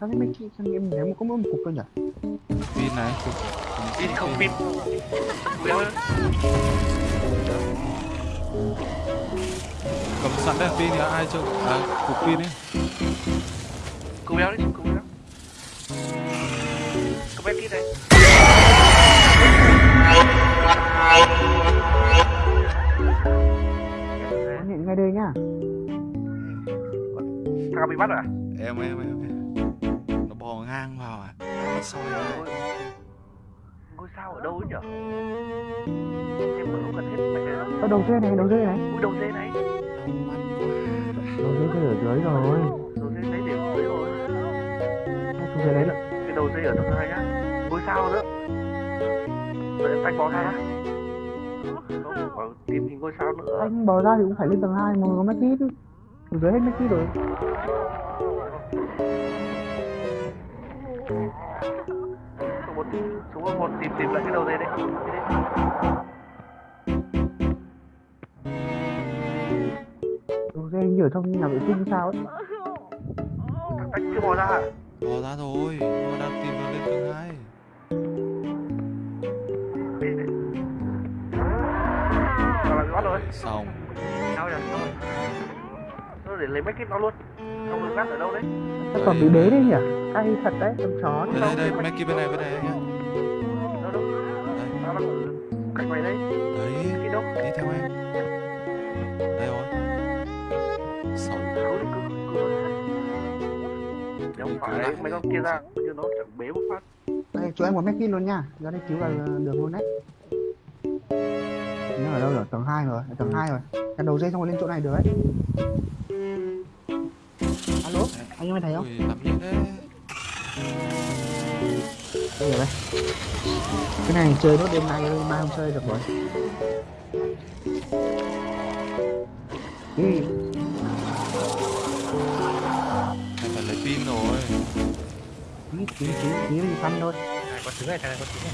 sao cái mấy cái sao em ném có mỗi một cục thôi nhỉ pin này. Cục pin không pin. Cầm sẵn đèn pin thì ai cho à cục pin ấy. Cô béo đi cô béo. Cô béo kia hiện ngay đây nhá. Thằng bị bắt rồi à? Em em em em. Ngang vào à? Soi ra. ngôi, sao ở đâu ấy nhở em vẫn không cần hết mấy cái đó Ở đầu dê này đầu dê này. Ui, đầu dê này. Đầu dê dê ở dưới rồi. Đầu dê lấy điểm dưới rồi. Hai chú dê lấy được cái đầu dê ở tầng hai nhá. Ngôi sao nữa. Đợi em tách bó ra. Không tìm hình ngôi sao nữa. Anh bò ra thì cũng phải lên tầng 2 mà có mấy kít dưới hết mấy kít rồi số một số một tìm tìm lại cái đầu Đi đi. đầu dê như ở trong nhà vệ sinh sao ấy tách chưa bò ra à? bò ra rồi nhưng mà đang tìm nó lên tầng hai xong sao để lấy mấy cái nó luôn không được gắt ở đâu đấy còn bị đế đấy nhỉ cay thật đấy con chó đây đây đây mấy kia bên này bên này nhá. Đâu đâu? Đây. Cạnh mày đấy đấy đi theo em. Đây rồi. Cứ không phải mấy con kia ra như nó chẳng bế một phát. Đây chú em có mấy kít luôn nha. Ra đây cứu là được luôn đấy. Nhưng ở đâu rồi tầng 2 rồi. Tầng 2 rồi. Cái đầu dây xong rồi lên chỗ này được đấy. Alo anh em thấy không? Ui làm gì thế đây rồi đây cái này chơi nốt đêm nay thôi mai không chơi được rồi. Ừ. em phải lấy pin rồi. Tí tí tí tí đi săn thôi. Này có trứng này này có trứng này